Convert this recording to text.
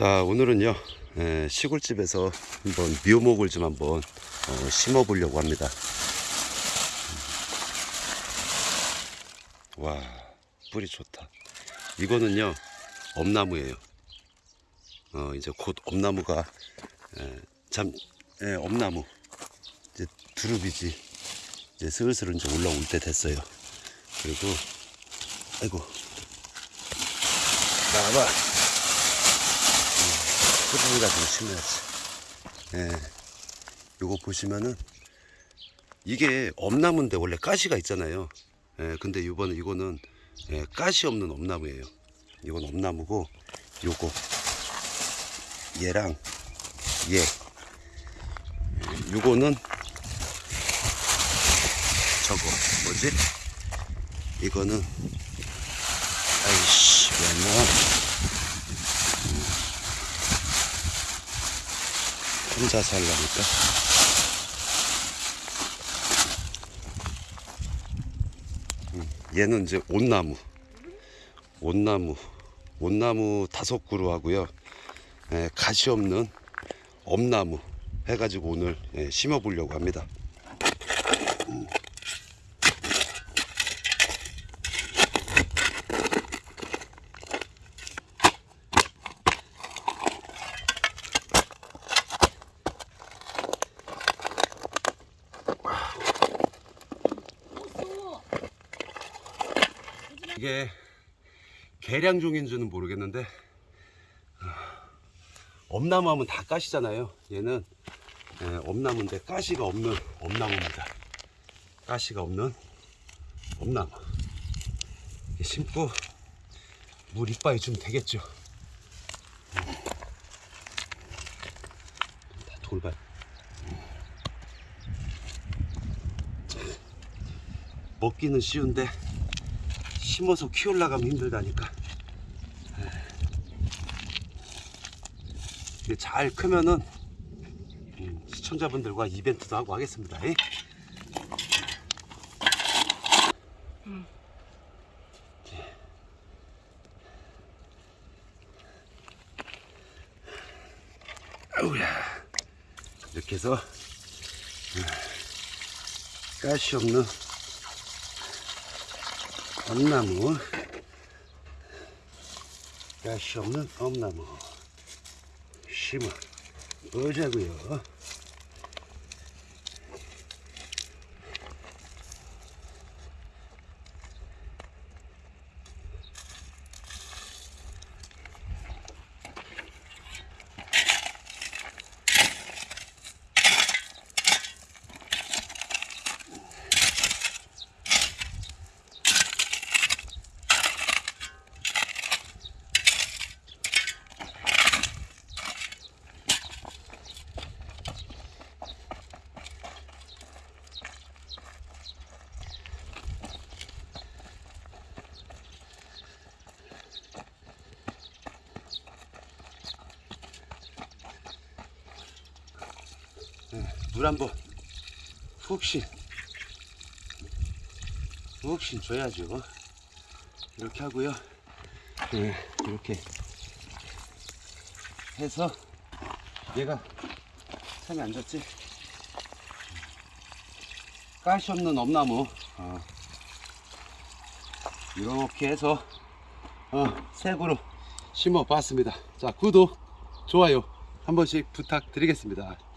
자 오늘은요 에, 시골집에서 한번 묘목을 좀 한번 어, 심어 보려고 합니다. 와 뿌리 좋다. 이거는요 엄나무예요. 어 이제 곧 엄나무가 에, 참 에, 엄나무 이제 두릅이지 이제 슬슬 이제 올라올 때 됐어요. 그리고 아이고. 나와봐 뿌리를 가지고 심어야지. 예. 요거 보시면은 이게 엄나무인데 원래 가시가 있잖아요. 예. 근데 이번에 이거는 예, 가시 없는 엄나무예요. 이건 엄나무고 요거 얘랑 얘 예, 요거는 저거 뭐지? 이거는 아이씨 왜 나? 혼자 살라니까. 음, 얘는 이제 온나무. 온나무. 온나무 다섯 그루 하고요. 에, 가시 없는 엄나무 해가지고 오늘 예, 심어 보려고 합니다. 이게 계량종인지는 모르겠는데 아, 엄나무 하면 다 가시잖아요. 얘는 예, 엄나무인데 가시가 없는 엄나무입니다. 가시가 없는 엄나무. 심고 물 이빠이 주면 되겠죠? 다 돌발. 먹기는 쉬운데 심어서 키우려고 하면 힘들다니까. 근데 잘 크면은 음, 시청자분들과 이벤트도 하고 하겠습니다. 예? 아우야 이렇게 해서 음, 가시 없는 엄나무. 가시 없는 엄나무. 심어. 보자고요 물 한번 푹신 푹신 줘야죠. 이렇게 하고요. 네, 이렇게 해서 얘가 참이 안 졌지? 가시 없는 엄나무. 어. 이렇게 해서 어, 색으로 심어 봤습니다. 자 구독 좋아요 한 번씩 부탁드리겠습니다